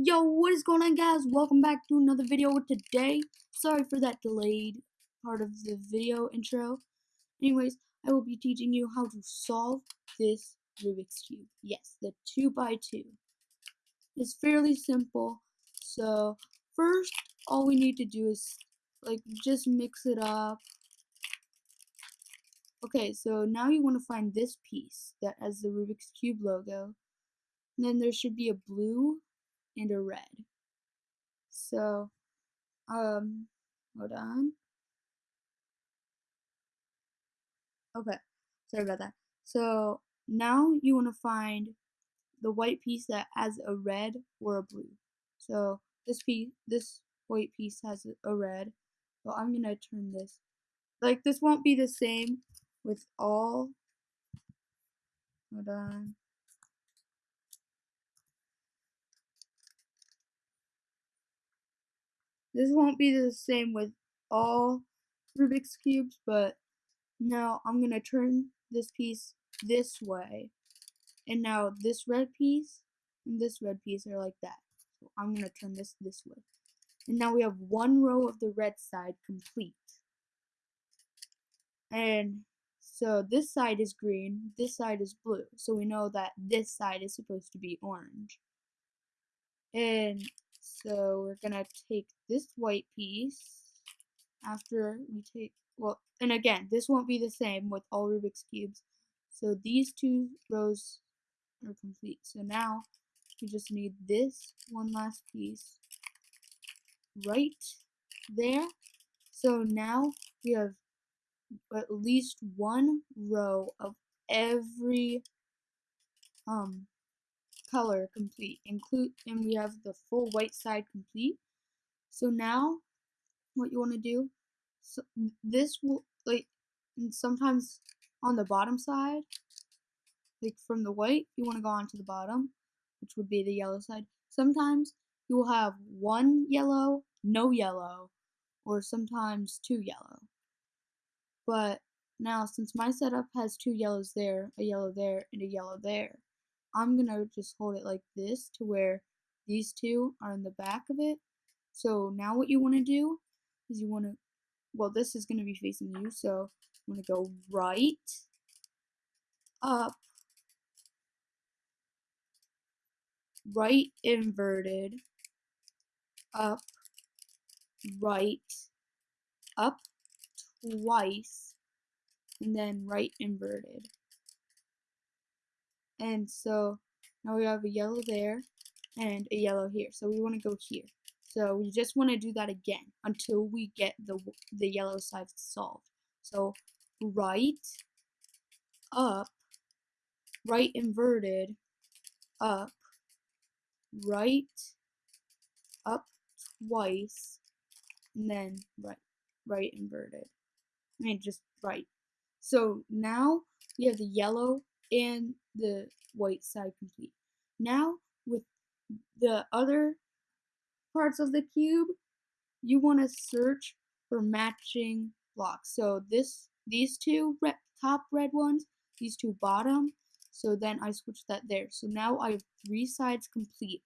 Yo, what is going on guys? Welcome back to another video today. Sorry for that delayed part of the video intro. Anyways, I will be teaching you how to solve this Rubik's Cube. Yes, the 2 by 2 It's fairly simple. So, first, all we need to do is, like, just mix it up. Okay, so now you want to find this piece that has the Rubik's Cube logo. And then there should be a blue and a red. So, um, hold on. Okay, sorry about that. So now you want to find the white piece that has a red or a blue. So this piece, this white piece has a red. So I'm gonna turn this. Like this won't be the same with all. Hold on. This won't be the same with all Rubik's Cubes, but now I'm going to turn this piece this way. And now this red piece and this red piece are like that. So I'm going to turn this this way. And now we have one row of the red side complete. And so this side is green, this side is blue. So we know that this side is supposed to be orange. And so we're gonna take this white piece after we take, well, and again, this won't be the same with all Rubik's Cubes. So these two rows are complete. So now we just need this one last piece right there. So now we have at least one row of every um color complete. Include and we have the full white side complete. So now what you want to do so this will like sometimes on the bottom side like from the white you want to go on to the bottom which would be the yellow side sometimes you will have one yellow no yellow or sometimes two yellow but now since my setup has two yellows there a yellow there and a yellow there I'm gonna just hold it like this to where these two are in the back of it. So now what you want to do is you want to, well this is going to be facing you, so I'm gonna go right, up, right inverted, up, right, up twice, and then right inverted. And so now we have a yellow there and a yellow here. So we want to go here. So we just want to do that again until we get the, the yellow side solved. So right, up, right inverted, up, right, up twice, and then right, right inverted. I mean, just right. So now we have the yellow and the white side complete. Now, with the other parts of the cube, you want to search for matching blocks. So this, these two red, top red ones, these two bottom, so then I switch that there. So now I have three sides complete.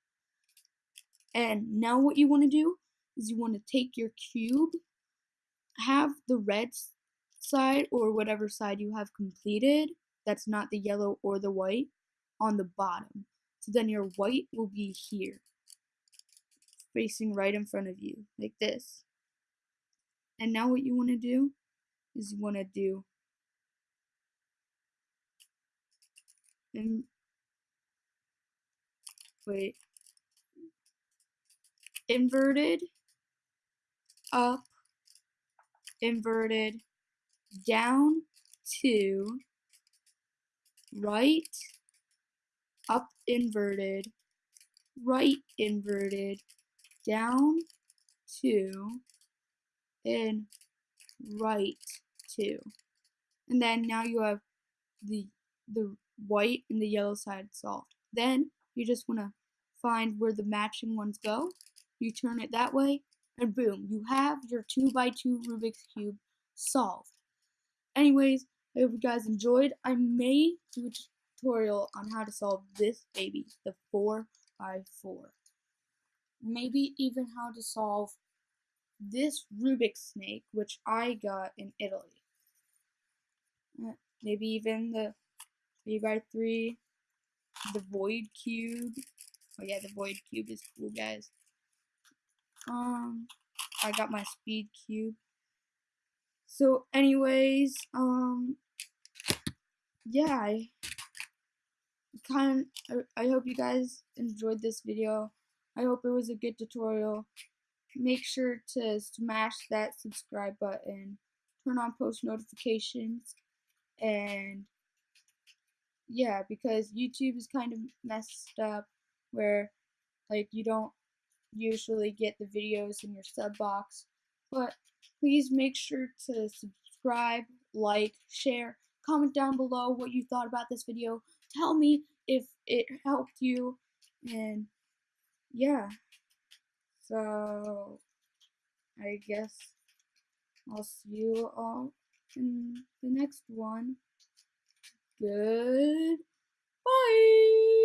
And now what you want to do is you want to take your cube, have the red side or whatever side you have completed, that's not the yellow or the white on the bottom. So then your white will be here, facing right in front of you, like this. And now what you want to do is you want to do and wait inverted up inverted down two right, up inverted, right inverted, down two, and right two. And then now you have the the white and the yellow side solved. Then you just want to find where the matching ones go. You turn it that way, and boom, you have your 2 by 2 Rubik's Cube solved. Anyways, I hope you guys enjoyed. I may do a tutorial on how to solve this baby, the 4 by 4 maybe even how to solve this Rubik's snake, which I got in Italy. Uh, maybe even the 3 by 3 the void cube. Oh yeah, the void cube is cool, guys. Um, I got my speed cube. So, anyways, um, yeah, I kind I hope you guys enjoyed this video. I hope it was a good tutorial. Make sure to smash that subscribe button, turn on post notifications, and yeah, because YouTube is kind of messed up where like you don't usually get the videos in your sub box. But please make sure to subscribe, like, share, comment down below what you thought about this video. Tell me if it helped you and yeah. So I guess I'll see you all in the next one. Good. Bye.